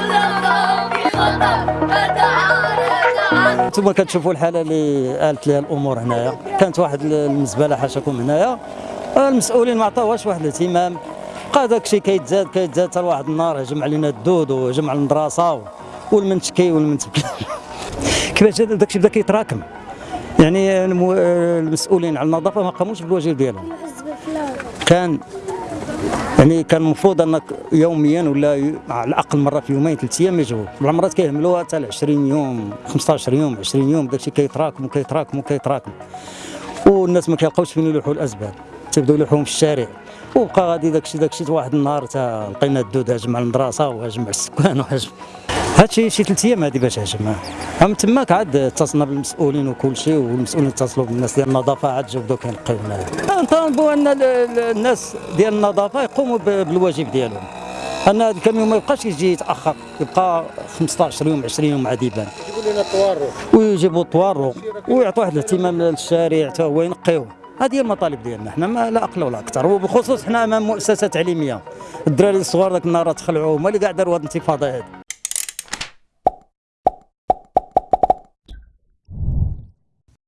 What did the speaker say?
Adam, Adam, Adam. أنتم كتشوفوا الحاله اللي آلت لها الأمور هنايا. كانت واحد المزبله حاشاكم هنايا. المسؤولين ما عطاوهاش واحد الاهتمام. بقى داك الشيء كيتزاد كيتزاد حتى لواحد النهار هجم علينا الدود وهجم على المدرسة والمنتكي والمنتكي كيفاش داك الشيء بدا كيتراكم. يعني المسؤولين على النظافة ما قاموش بالواجب ديالهم. كان يعني كان المفروض أنك يوميا ولا على الأقل مرة في يومين ثلاث أيام يجوا. بعض المرات كيهملوها حتى ل 20 يوم 15 يوم 20 يوم داكشي كيتراكم وكيتراكم وكيتراكم. والناس ما كيلقاوش فين يلوحوا الأسباب. تبداو يلوحوهم في الشارع. وبقى غادي داكشي داكشي واحد النهار تا لقينا الدود هاجم على المدرسة وهاجم على السكان وهاجم. هادشي شي ثلاث أيام هادي باش هاجم من تماك عاد اتصلنا بالمسؤولين وكل شيء والمسؤولين اتصلوا بالناس ديال النظافة عاد جاو بداو كينقيو هنايا نطالبوا أن ال- ال- الناس ديال النظافة يقوموا بالواجب ديالهم. أن هذا الكاميون ما يبقاش يجي يتأخر يبقى 15 يوم 20 يوم عاد يبان. يجيبوا لنا الطوارئ ويجيبوا الطوارو ويعطوا واحد الاهتمام للشارع حتى هو ينقيوه. هذه هي المطالب ديالنا حنا ما لا أقل ولا أكثر. وبخصوص حنا أمام مؤسسة تعليمية. الدراري الصغار ذاك النهار تخلعوا هما اللي قاع داروا هذه الانتفاضة هذه